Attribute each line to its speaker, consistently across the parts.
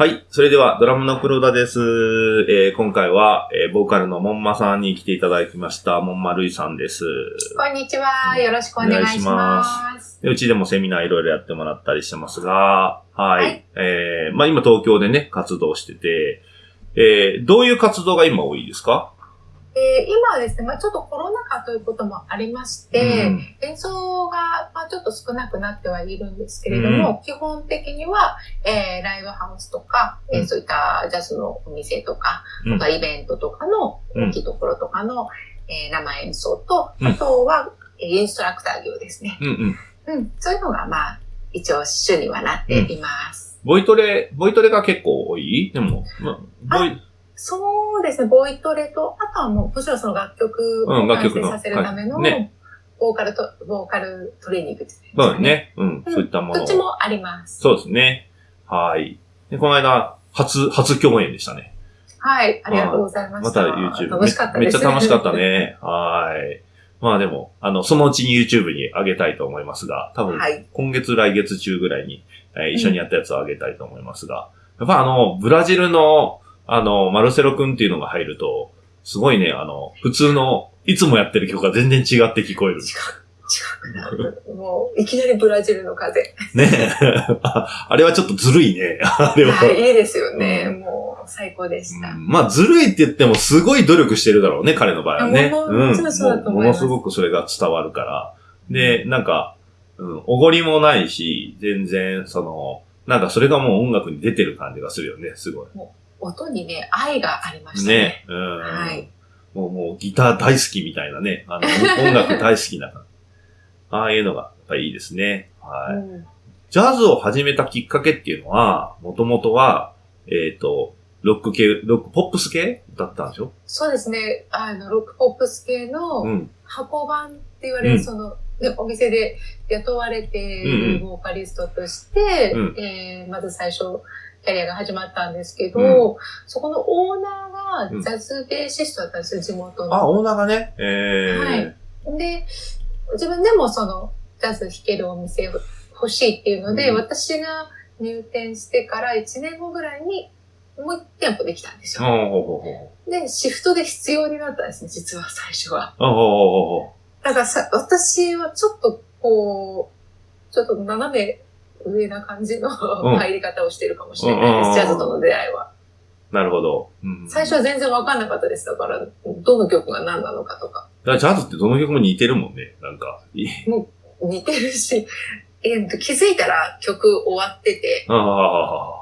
Speaker 1: はい。それでは、ドラムの黒田です。えー今回は、えーボーカルのモンマさんに来ていただきました。モンマルイさんです。
Speaker 2: こんにちは。よろしくお願いします。
Speaker 1: でうちでもセミナーいろいろやってもらったりしてますが、はい。
Speaker 2: はい
Speaker 1: えーまあ今東京でね、活動してて、えーどういう活動が今多いですか？
Speaker 2: えー今はですね、まあ、ちょっとコロナ禍ということもありまして、
Speaker 1: うん。
Speaker 2: 演奏が、まあ、ちょっと少なくなってはいるんですけれども、基本的には、えーライブハウスとか、えー
Speaker 1: うん
Speaker 2: そういったジャズのお店とか、
Speaker 1: うん。
Speaker 2: とかイベントとかの
Speaker 1: うん。
Speaker 2: 大きいところとかの、えー生演奏と、
Speaker 1: うん。
Speaker 2: あとは、えーインストラクター業ですね。
Speaker 1: うんうん。
Speaker 2: うん、そういうのが、まあ、一応主にはなっています。
Speaker 1: ボイトレ、ボイトレが結構多い？でも、まあ、ボイ、
Speaker 2: そうですね、ボイトレと、あとはもう、もちろんその楽曲
Speaker 1: うん
Speaker 2: を完成させるための、ボーカルと、ボーカルトレーニングですね。
Speaker 1: そうだね。うん。
Speaker 2: うん
Speaker 1: そういったものを
Speaker 2: どっちもあります。
Speaker 1: そうですね。はい。で、この間、初、初共演でしたね。
Speaker 2: はい、ありがとうございました。
Speaker 1: また YouTube。
Speaker 2: 楽しかったです。
Speaker 1: めめっちゃ楽しかった。ね。はい。まあでも、あの、そのうちに YouTube に上げたいと思いますが、多分、
Speaker 2: はい。
Speaker 1: 今月来月中ぐらいに、えー一緒にやったやつを上げたいと思いますが、やっぱあの、ブラジルの、あの、マルセロ君っていうのが入ると、すごいね、あの、普通の、いつもやってる曲が全然違って聞こえる。
Speaker 2: 違う、違くなる。もう、いきなりブラジルの風。
Speaker 1: ねあ あれはちょっとずるいね。あれは。
Speaker 2: はい、いいですよね。
Speaker 1: う
Speaker 2: もう、最高でした。
Speaker 1: うんまあ、ずるいって言っても、すごい努力してるだろうね、彼の場合はね。
Speaker 2: もう
Speaker 1: うん
Speaker 2: そうだと思います
Speaker 1: もものすごくそれが伝わるから。で、なんか、うん、おごりもないし、全然、その、なんかそれがもう音楽に出てる感じがするよね、すごい。
Speaker 2: 音にね、愛がありましたね。
Speaker 1: ね。うん。
Speaker 2: はい。
Speaker 1: もう、もうギター大好きみたいなね。あの、音楽大好きな。ああいうのが、やっぱりいいですね。はい。
Speaker 2: うん
Speaker 1: ジャズを始めたきっかけっていうのは、もともとは、えっ、と、ロック系、ロック、ポップス系だったんでしょ？
Speaker 2: そうですね。あの、ロックポップス系の、
Speaker 1: うん。
Speaker 2: 箱版って言われる、
Speaker 1: うん
Speaker 2: その、ね、お店で雇われてい
Speaker 1: うんうん
Speaker 2: るボーカリストとして、
Speaker 1: うん
Speaker 2: えーまず最初、キャリアが始まったんですけど、
Speaker 1: うん
Speaker 2: そこのオーナー
Speaker 1: うん
Speaker 2: がジャズベーシストだったんですよ、地元
Speaker 1: あ、
Speaker 2: の。
Speaker 1: オーナーがね？えー。
Speaker 2: はいで、自分でもその、ジャズ弾けるお店を欲しいっていうので、
Speaker 1: うん
Speaker 2: 私が入店してから1年後ぐらいに、もう1店舗できたんですよ。で、シフトで必要になったんですね、実は最初は。だからさ、私はちょっとこう、ちょっと斜め上な感じの
Speaker 1: うん
Speaker 2: 入り方をしてるかもしれないです、ジャズとの出会いは。
Speaker 1: う。なるほど。うん、
Speaker 2: 最初は全然わかんなかったです。だから、どの曲が何なのかとか。
Speaker 1: だからジャズってどの曲も似てるもんね。なんか。い
Speaker 2: 似てるし、えーと気づいたら曲終わってて、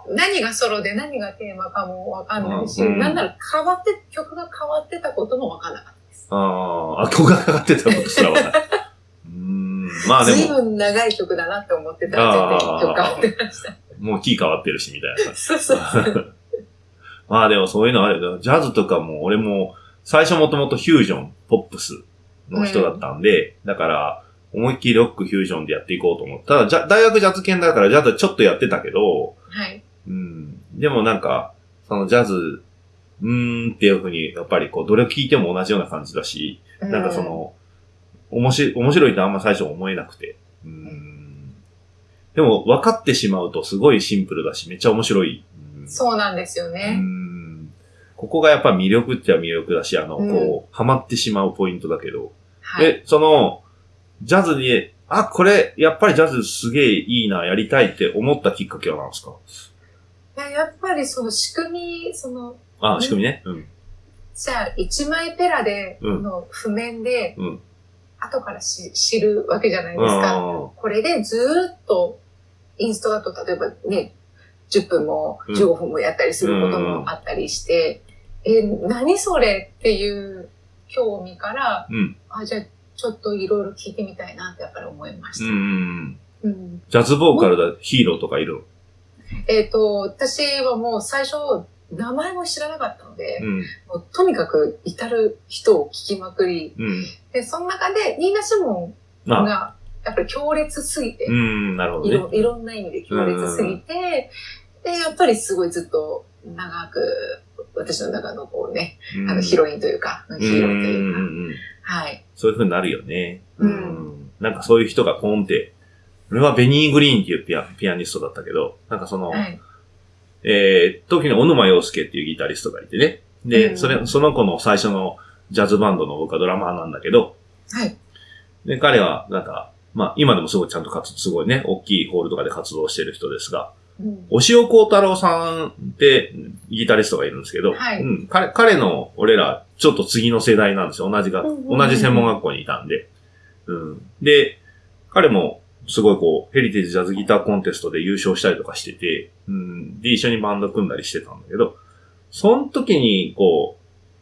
Speaker 2: 何がソロで何がテーマかもわかんないし、
Speaker 1: うん
Speaker 2: なんなら変わって、曲が変わってたこともわかんなかったです。
Speaker 1: ああ、あ、ここがかかってたことすらわかんない。うーん。まあでも、
Speaker 2: 随分長い曲だなって思ってたら全然曲変わってました。
Speaker 1: もうキー変わってるし、みたいな。
Speaker 2: そうそうそう。
Speaker 1: まあでもそういうのあるよ。ジャズとかも、俺も、最初もともとフュージョン、ポップスの人だったんで、だから、思いっきりロックフュージョンでやっていこうと思った。ただ大学ジャズ研だからジャズちょっとやってたけど、
Speaker 2: はい。
Speaker 1: うん。でもなんか、そのジャズ、うーんっていうふうに、やっぱりこう、どれを聞いても同じような感じだし、なんかその、面白い、面白いってあんま最初思えなくて。うん。でも、分かってしまうとすごいシンプルだし、めっちゃ面白い。うん
Speaker 2: そうなんですよ
Speaker 1: う
Speaker 2: ね。
Speaker 1: んここがやっぱ魅力っては魅力だし、あの、
Speaker 2: うん
Speaker 1: こう、ハマってしまうポイントだけど。
Speaker 2: はい。
Speaker 1: え、その、ジャズに、あ、これ、やっぱりジャズすげえいいな、やりたいって思ったきっかけは何ですか？
Speaker 2: いややっぱりその仕組み、その、
Speaker 1: あ、仕組みね。うん。
Speaker 2: じゃあ一枚ペラで
Speaker 1: うん
Speaker 2: の譜面で、
Speaker 1: うん
Speaker 2: 後からし知るわけじゃないですか。
Speaker 1: あ
Speaker 2: これでずーっとインストだと例えばね、10分も
Speaker 1: うん
Speaker 2: 15分もやったりすることもあったりして、え、何それっていう興味から、
Speaker 1: うん。
Speaker 2: あ、じゃあちょっといろいろ聞いてみたいなってやっぱり思いまし
Speaker 1: うん
Speaker 2: た。
Speaker 1: うん。
Speaker 2: うん
Speaker 1: ジャズボーカルだ、ヒーローとかいる？の
Speaker 2: えっ、と、私はもう最初、名前も知らなかったので、
Speaker 1: うん。
Speaker 2: もうとにかく至る人を聞きまくり、
Speaker 1: うん。
Speaker 2: で、その中で、ニーナ・シモン
Speaker 1: あ、
Speaker 2: が、やっぱり強烈すぎて、
Speaker 1: うん、なるほどね。
Speaker 2: いろいろんな意味で強烈すぎて、で、やっぱりすごいずっと長く、私の中のこうね、
Speaker 1: うん
Speaker 2: あのヒロインというか、ヒーローというか、はい。
Speaker 1: そういう風になるよね。
Speaker 2: うん
Speaker 1: なんかそういう人がポンって、俺はベニー・グリーンっていうピアピアニストだったけど、なんかその、
Speaker 2: はい。
Speaker 1: えー、時の小沼洋介っていうギタリストがいてね。で、
Speaker 2: うん
Speaker 1: それ、その子の最初のジャズバンドの僕はドラマーなんだけど、
Speaker 2: はい。
Speaker 1: で、彼は、なんか、まあ、今でもすごいちゃんと活動、すごいね、大きいホールとかで活動してる人ですが、
Speaker 2: うん
Speaker 1: 押尾幸太郎さんってギタリストがいるんですけど、
Speaker 2: はい
Speaker 1: うん、彼彼の俺らちょっと次の世代なんですよ。同じが、同じ専門学校にいたんで。うん、で、彼もすごいこう、ヘリテージジャズギターコンテストで優勝したりとかしてて、うん、で、一緒にバンド組んだりしてたんだけど、その時にこ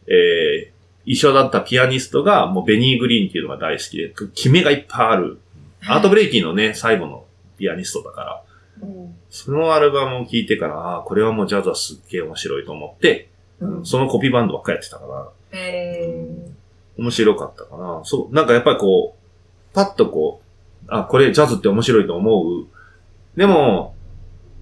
Speaker 1: う、えー、一緒だったピアニストがもうベニー・グリーンっていうのが大好きで、決めがいっぱいある。アートブレイキーのね、最後のピアニストだから、
Speaker 2: うん
Speaker 1: そのアルバムを聴いてから、ああ、これはもうジャズはすっげえ面白いと思って、
Speaker 2: うん
Speaker 1: そのコピーバンドばっかりやってたから、
Speaker 2: え
Speaker 1: 面白かったかな。そう、なんかやっぱりこう、パッとこう、あ、これジャズって面白いと思う。でも、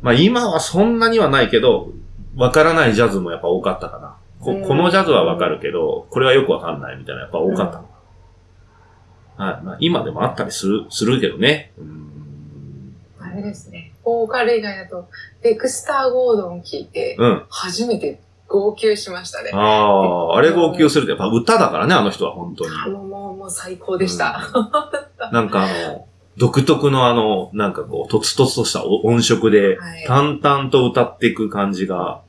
Speaker 1: まあ今はそんなにはないけど、わからないジャズもやっぱ多かったかな。こ
Speaker 2: うん
Speaker 1: このジャズはわかるけど、これはよくわかんないみたいなやっぱ多かったかな。はい。まあ今でもあったりする、するけどね。うん
Speaker 2: ー、あれですね。ボーカル以外だと、デクスター・ゴードン聞いて、
Speaker 1: うん。
Speaker 2: 初めて号泣しましたね。
Speaker 1: ああ、あれ号泣するってやっぱ歌だからね、あの人は本当に。
Speaker 2: あもう、もう、もう最高でした。
Speaker 1: なんかあの、独特のあの、なんかこう、とつとつとした音色で、
Speaker 2: はい。
Speaker 1: 淡々と歌っていく感じが、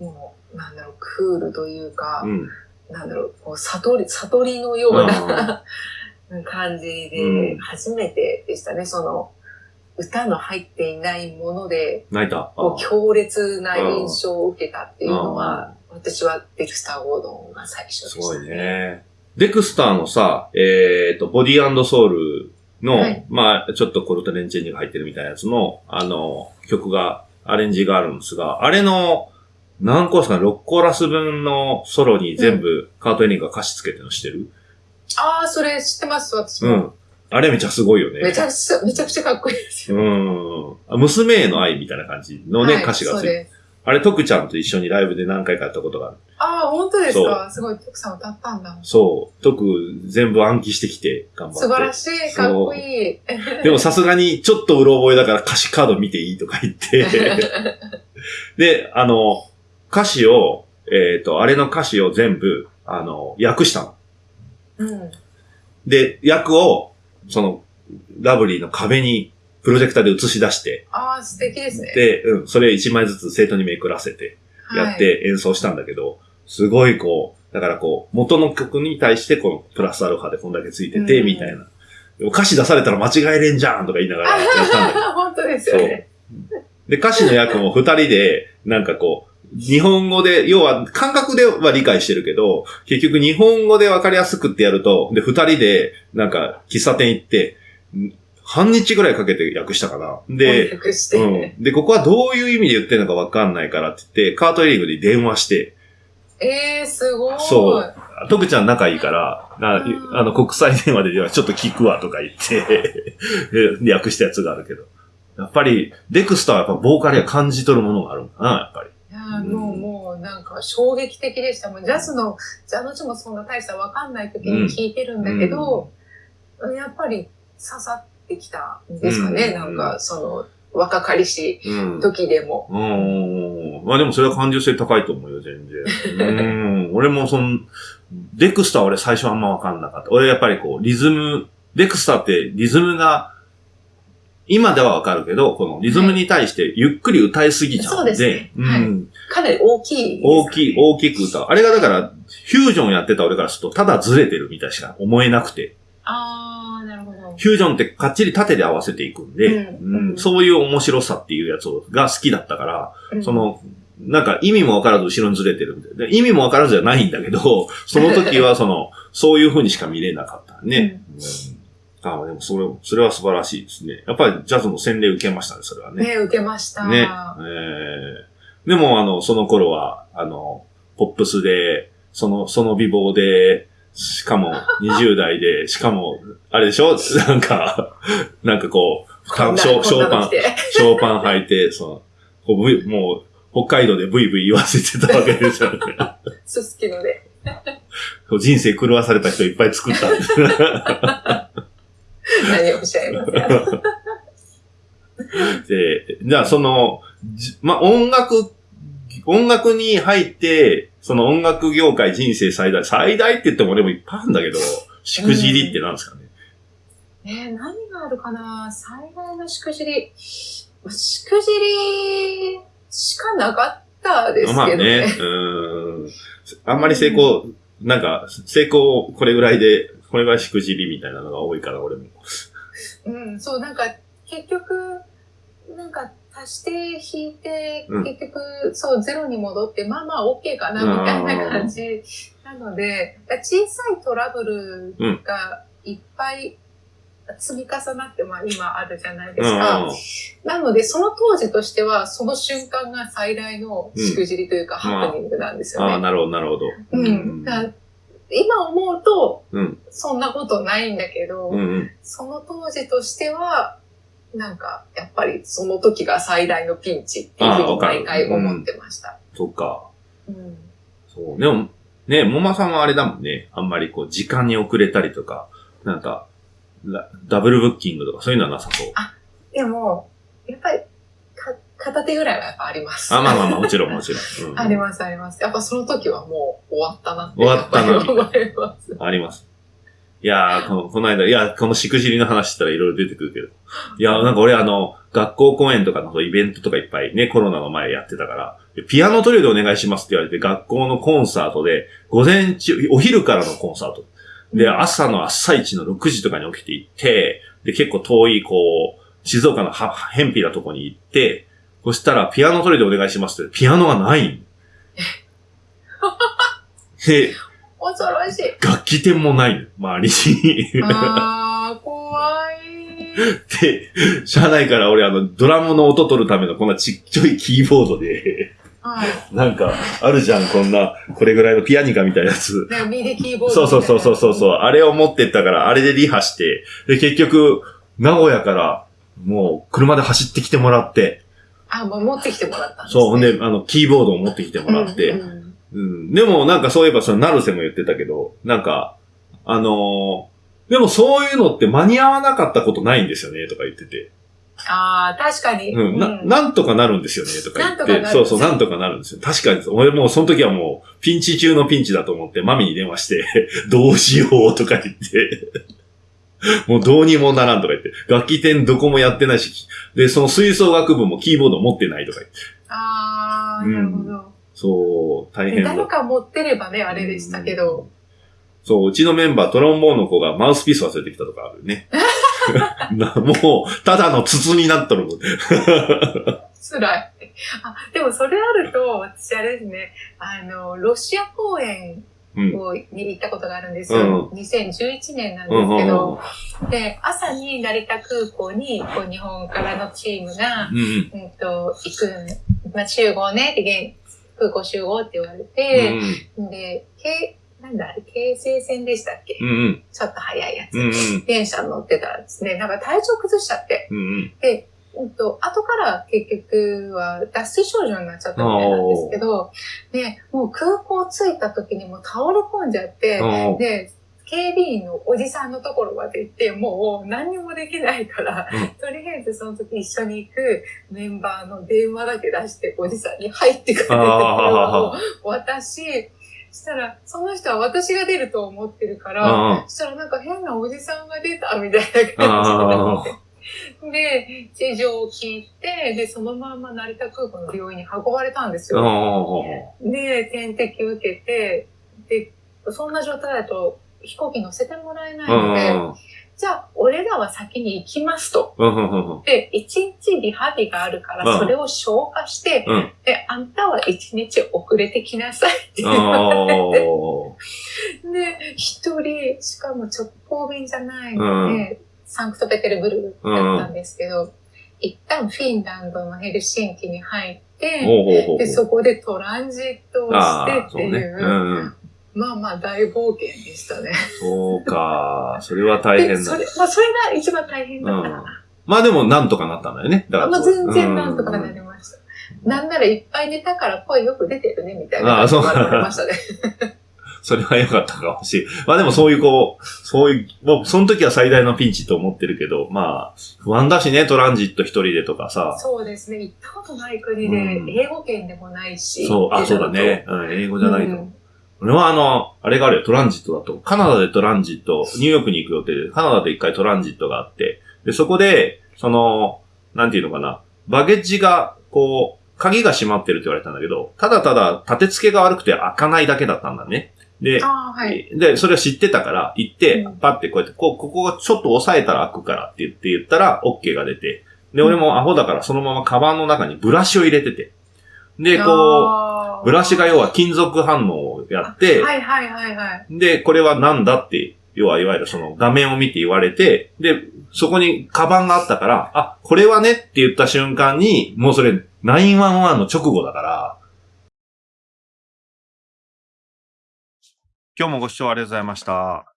Speaker 2: もう、なんだろう、クールというか、
Speaker 1: うん。うん
Speaker 2: なんだろう、こう、悟り、悟りのような 感じ
Speaker 1: うん、
Speaker 2: で初めてでしたね、その、歌の入っていないもので、
Speaker 1: 泣いた。
Speaker 2: 強烈な印象を受けたっていうの
Speaker 1: う
Speaker 2: は、私はデクスター・ゴードンが最初でした、
Speaker 1: すごい。ね。デクスターのさ、えっ、と、ボディーソウルの、
Speaker 2: はい
Speaker 1: まあ、ちょっとコルトレンチェンジが入ってるみたいなやつの、あの、曲が、アレンジがあるんですが、あれの、何コースかな ?6 コーラス分のソロに全部カートエニングが歌詞つけてるの知ってる？
Speaker 2: ああ、それ知ってます、私も。
Speaker 1: うん。あれめちゃすごいよね。
Speaker 2: めちゃくちゃ、めちゃくちゃかっこいいですよ。
Speaker 1: うん。あ娘への愛みたいな感じのね、
Speaker 2: はい
Speaker 1: 歌詞がついて
Speaker 2: そうです。
Speaker 1: あれ、徳ちゃんと一緒にライブで何回かやったことがある。
Speaker 2: ああ、本当ですか？すごい、徳さん歌ったんだ。
Speaker 1: そう。徳全部暗記してきて頑張って。
Speaker 2: 素晴らしい、かっこいい。
Speaker 1: でもさすがにちょっとうろ覚えだから歌詞カード見ていいとか言って。で、あの、歌詞を、えっ、と、あれの歌詞を全部、あの、訳したの。
Speaker 2: うん。
Speaker 1: で、訳を、その、ラブリーの壁にプロジェクターで映し出して、
Speaker 2: ああ、素敵ですね。
Speaker 1: で、うん、それ一枚ずつ生徒にめくらせて、やって演奏したんだけど、すごいこう、だからこう、元の曲に対してこのプラスアルファでこんだけついてて、
Speaker 2: うん
Speaker 1: みたいな。歌詞出されたら間違えれんじゃんとか言いながらやったんだけど。
Speaker 2: 本当ですよね。
Speaker 1: で、歌詞の役も二人で、なんかこう、日本語で、要は感覚では理解してるけど、結局日本語で分かりやすくってやると、で、二人で、なんか喫茶店行って、ん半日ぐらいかけて訳したかな。で、
Speaker 2: 翻訳して。
Speaker 1: うん。で、ここはどういう意味で言ってるのか分かんないからって言って、カートエリングで電話して、
Speaker 2: ええー、すごい。
Speaker 1: そう徳ちゃん仲いいから、な
Speaker 2: うん
Speaker 1: あの、国際電話でちょっと聞くわとか言って、で訳したやつがあるけど。やっぱり、デクスターはやっぱボーカルや感じ取るものがあるんだな、やっぱり。
Speaker 2: いやーもう、もう、なんか衝撃的でした。もうジャズの、ジャズの字もそんな大したわかんない時に聞いてるんだけど、やっぱり刺さってきたんですかね。
Speaker 1: うん
Speaker 2: なんか、その、若かりし
Speaker 1: うん。
Speaker 2: 時でも。
Speaker 1: うん。まあでもそれは感受性高いと思うよ、全然。うん。俺もその、デクスターは俺最初あんまわかんなかった。俺やっぱりこう、リズム、デクスターってリズムが、今ではわかるけど、このリズムに対してゆっくり歌いすぎちゃうんで、
Speaker 2: そうですね
Speaker 1: うん、
Speaker 2: はいかなり大きいね、
Speaker 1: 大きい、大きく歌う。あれがだから、フュージョンやってた俺からすると、ただずれてるみたいしか思えなくて。
Speaker 2: あー、なるほど。
Speaker 1: フュージョンってかっちり縦で合わせていくんで、
Speaker 2: うんうん
Speaker 1: そういう面白さっていうやつが好きだったから、
Speaker 2: うん
Speaker 1: そ、の、なんか意味もわからず後ろにずれてるみたいな。で意味もわからずじゃないんだけど、その時はその、そういう風にしか見れなかったね。うんあでもそれ、それは素晴らしいですね。やっぱりジャズの洗礼受けましたね、それはね。
Speaker 2: ね、受けました。
Speaker 1: ね。えー、でもあの、その頃は、あの、ポップスで、その、その美貌で、しかも20代で、しかも、あれでしょ？なんか、なんかこう、ショーショーパンショーパン履いて、その、こうもう、北海道でブイブイ言わせてたわけですよね。
Speaker 2: すすきので。
Speaker 1: 人生狂わされた人いっぱい作ったんです。
Speaker 2: 何をおっしゃいますか。
Speaker 1: で、じゃあその、じまあ、音楽、音楽に入って、その音楽業界人生最大、最大って言ってもでもいっぱいあるんだけど、しくじりってなんですかね？
Speaker 2: えー何があるかな？最大のしくじり。まあしくじりしかなかったですけどね。
Speaker 1: まあね、うーん。あんまり成功、なんか、成功これぐらいで、これぐらいしくじりみたいなのが多いから、俺も。
Speaker 2: うん、そう、なんか、結局、なんか、足して引いて、
Speaker 1: うん
Speaker 2: 結局、そう、ゼロに戻って、まあまあ、OK かな、みたいな感じなので、小さいトラブルがいっぱい積み重なって、まあ今あるじゃないですか。なので、その当時としては、その瞬間が最大のしくじりというか、
Speaker 1: うん
Speaker 2: ハプニングなんです
Speaker 1: ああ、
Speaker 2: よね。
Speaker 1: なるほど、なるほど。
Speaker 2: うん。だ今思うと、
Speaker 1: うん
Speaker 2: そんなことないんだけど、
Speaker 1: うんうん。
Speaker 2: その当時としては、なんか、やっぱりその時が最大のピンチっていうふうに毎回思ってました。
Speaker 1: そっか。
Speaker 2: うん
Speaker 1: そう。でも、ね、もまさんはあれだもんね。あんまりこう、時間に遅れたりとか、なんか、ラダブルブッキングとかそういうのはなさそう。
Speaker 2: でも、やっぱりか、片手ぐらいはやっぱあります。
Speaker 1: あ、まあまあまあ、もちろんもちろん。うん
Speaker 2: ありますあります。やっぱその時はもう終わったなって。
Speaker 1: 終わったな
Speaker 2: やっぱり思います。
Speaker 1: あります。いやーこの、この間、いや、このしくじりの話したらいろいろ出てくるけど。いやーなんか俺あの、学校公演とかのイベントとかいっぱいね、コロナの前やってたから、ピアノトリオでお願いしますって言われて、学校のコンサートで、午前中、お昼からのコンサート。で、朝の朝一の6時とかに起きて行って、で、結構遠い、こう、静岡のは、偏僻なとこに行って、そしたら、ピアノトリオでお願いしますって、ピアノがないん。で、
Speaker 2: 恐ろしい。
Speaker 1: 楽器店もないの、周りに。
Speaker 2: あー、怖い。
Speaker 1: で、車内から俺あの、ドラムの音取るためのこんなちっちゃいキーボードで、
Speaker 2: はい。
Speaker 1: なんか、あるじゃん、こんな、これぐらいのピアニカみたいなやつ。
Speaker 2: なんかミディキーボー
Speaker 1: そうそう。そうそうそうそう、あれを持ってったから、あれでリハして、で、結局、名古屋から、もう、車で走ってきてもらって、
Speaker 2: あ、もう持ってきてもらったんです、ね。
Speaker 1: そう、ほんで、あの、キーボードを持ってきてもらって、
Speaker 2: うんうん
Speaker 1: うん。でも、なんかそういえば、その、成瀬も言ってたけど、なんか、あのーでもそういうのって間に合わなかったことないんですよね、とか言ってて。
Speaker 2: ああ、確かに。
Speaker 1: うん、な、なんとかなるんですよね、とか言って。そうそう、なんとかなるんですよ。確かに、俺もうその時はもう、ピンチ中のピンチだと思って、マミに電話して、どうしようとか言って。もうどうにもならんとか言って。楽器店どこもやってないし、で、その吹奏楽部もキーボード持ってないとか言って。
Speaker 2: ああ、
Speaker 1: うん
Speaker 2: なるほど。
Speaker 1: そう、大変だ
Speaker 2: 誰。か持ってればね、あれでしたけど。
Speaker 1: そう、うちのメンバー、トロンボーンの子がマウスピース忘れてきたとかあるね。なもう、ただの筒になっとる。
Speaker 2: 辛い。あ、でもそれあると、私あれですね、あの、ロシア公演
Speaker 1: うん。
Speaker 2: をに行ったことがあるんですよ。2011年なんですけど、で、朝に成田空港に、こう、日本からのチームが、
Speaker 1: うんうん。
Speaker 2: うんと、行くん、まあ、集合ねって、現空港集合って言われ
Speaker 1: う
Speaker 2: て、
Speaker 1: ん
Speaker 2: で、けなんだ、京成線でしたっけ、
Speaker 1: うんうん。
Speaker 2: ちょっと早いやつ。
Speaker 1: うんうん。
Speaker 2: 電車に乗ってたらですね、なんか体調崩しちゃって、
Speaker 1: うんうん。
Speaker 2: で、うんと、後から結局は脱水症状になっちゃったみたいなんですけど、で、もう空港着いた時にもう倒れ込んじゃって、
Speaker 1: うん。
Speaker 2: で、警備員のおじさんのところまで行って、もう何にもできないから、
Speaker 1: うん。
Speaker 2: とりあえずその時一緒に行くメンバーの電話だけ出して、おじさんに入ってくれて電話を渡し、したら、その人は私が出ると思ってるから、したらなんか変なおじさんが出たみたいな感じになって。で、事情を聞いて、で、そのまま成田空港の病院に運ばれたんです
Speaker 1: あ。
Speaker 2: よ。で、点滴受けて、で、そんな状態だと飛行機乗せてもらえないので、じゃあ、俺らは先に行きますと。で、一日リハビがあるか
Speaker 1: うん
Speaker 2: ら、それを消化して、
Speaker 1: うん
Speaker 2: で、あんたは一日遅れてきなさいって言われて、で、一人、しかも直行便じゃないので、サンクトペテルブルクだったんですけど、一旦フィンランドのヘルシンキに入って、で、そこでトランジットをしてっていう、まあまあ大冒険でしたね。
Speaker 1: そうか。それは大変だ。
Speaker 2: それ、まあそれが一番大変だったかな。
Speaker 1: まあでもなんとかなったんだよね。だ
Speaker 2: まあ全然なんとかなりました。なんならいっぱい寝たから声よく出てるねみたいな感じで言われましたね。
Speaker 1: それは良かったかもしれん。まあでもそういうこう、そういう、もうその時は最大のピンチと思ってるけど、まあ、不安だしね、トランジット一人でとかさ。
Speaker 2: そうですね。行ったことない国で、英語圏でもないし。
Speaker 1: そう、あ、そうだね。うん、英語じゃないと。うん俺はあの、あれがあるよ、トランジットだと。カナダでトランジット、ニューヨークに行く予定で、カナダで一回トランジットがあって、で、そこで、その、なんていうのかな、バゲッジが、こう、鍵が閉まってるって言われたんだけど、ただただ立て付けが悪くて開かないだけだったんだね。で、
Speaker 2: はい、
Speaker 1: で、それを知ってたから、行って、パってこうやって、こう、ここがちょっと押さえたら開くからって言って言ったら、OK が出て、で、俺もアホだからそのままカバンの中にブラシを入れてて、で、こう、ブラシが要は金属反応をやって、
Speaker 2: はいはいはいはい。
Speaker 1: で、これは何だって、要はいわゆるその画面を見て言われて、で、そこにカバンがあったから、あ、これはねって言った瞬間に、もうそれ911の直後だから、今日もご視聴ありがとうございました。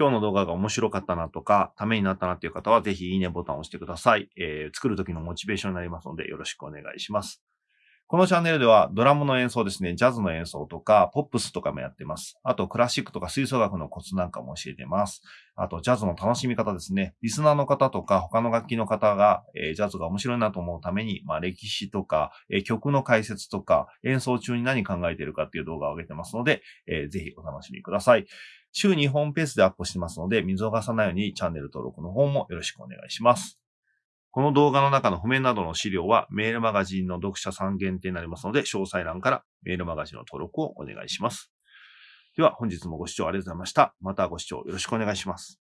Speaker 1: 今日の動画が面白かったなとか、ためになったなっていう方は、ぜひいいねボタンを押してください。えー、作る時のモチベーションになりますので、よろしくお願いします。このチャンネルではドラムの演奏ですね、ジャズの演奏とか、ポップスとかもやってます。あと、クラシックとか吹奏楽のコツなんかも教えてます。あと、ジャズの楽しみ方ですね。リスナーの方とか、他の楽器の方が、えー、ジャズが面白いなと思うために、まあ、歴史とか、えー、曲の解説とか、演奏中に何考えてるかっていう動画を上げてますので、えー、ぜひお楽しみください。週2本ペースでアップしてますので、見逃さないようにチャンネル登録の方もよろしくお願いします。この動画の中の譜面などの資料はメールマガジンの読者さん限定になりますので、詳細欄からメールマガジンの登録をお願いします。では本日もご視聴ありがとうございました。またご視聴よろしくお願いします。